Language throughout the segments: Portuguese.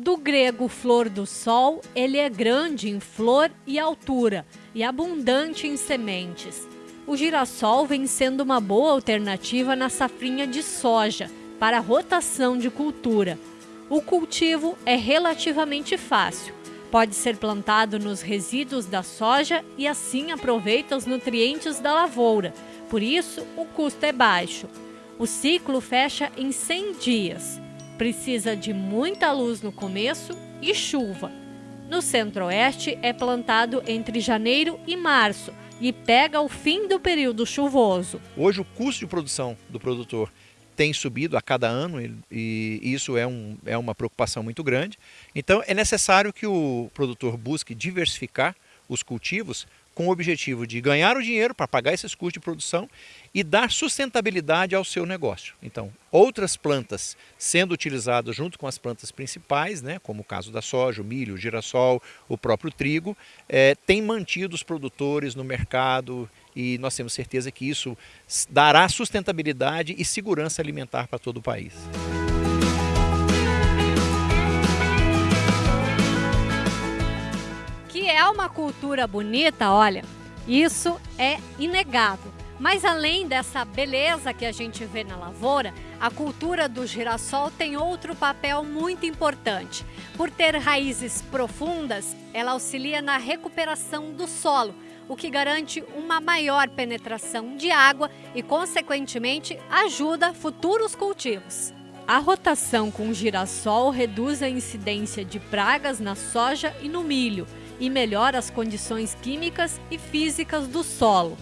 Do grego flor do sol, ele é grande em flor e altura e abundante em sementes. O girassol vem sendo uma boa alternativa na safrinha de soja para rotação de cultura. O cultivo é relativamente fácil. Pode ser plantado nos resíduos da soja e assim aproveita os nutrientes da lavoura. Por isso, o custo é baixo. O ciclo fecha em 100 dias. Precisa de muita luz no começo e chuva. No centro-oeste é plantado entre janeiro e março e pega o fim do período chuvoso. Hoje o custo de produção do produtor tem subido a cada ano e isso é, um, é uma preocupação muito grande. Então é necessário que o produtor busque diversificar os cultivos com o objetivo de ganhar o dinheiro para pagar esses custos de produção e dar sustentabilidade ao seu negócio. Então, outras plantas sendo utilizadas junto com as plantas principais, né, como o caso da soja, o milho, o girassol, o próprio trigo, é, tem mantido os produtores no mercado e nós temos certeza que isso dará sustentabilidade e segurança alimentar para todo o país. Uma cultura bonita, olha, isso é inegável. Mas além dessa beleza que a gente vê na lavoura, a cultura do girassol tem outro papel muito importante. Por ter raízes profundas, ela auxilia na recuperação do solo, o que garante uma maior penetração de água e, consequentemente, ajuda futuros cultivos. A rotação com girassol reduz a incidência de pragas na soja e no milho e melhora as condições químicas e físicas do solo.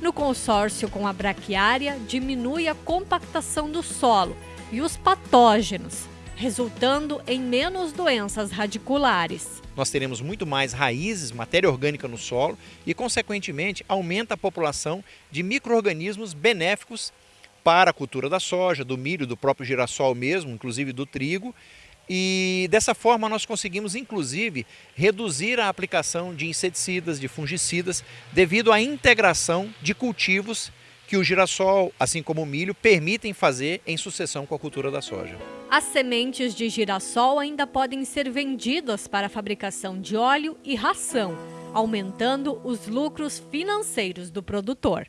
No consórcio com a braquiária, diminui a compactação do solo e os patógenos, resultando em menos doenças radiculares. Nós teremos muito mais raízes, matéria orgânica no solo e, consequentemente, aumenta a população de micro-organismos benéficos para a cultura da soja, do milho, do próprio girassol mesmo, inclusive do trigo, e dessa forma nós conseguimos inclusive reduzir a aplicação de inseticidas, de fungicidas, devido à integração de cultivos que o girassol, assim como o milho, permitem fazer em sucessão com a cultura da soja. As sementes de girassol ainda podem ser vendidas para a fabricação de óleo e ração, aumentando os lucros financeiros do produtor.